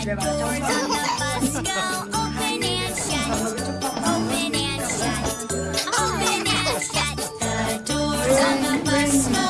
집에 Doors on 말하자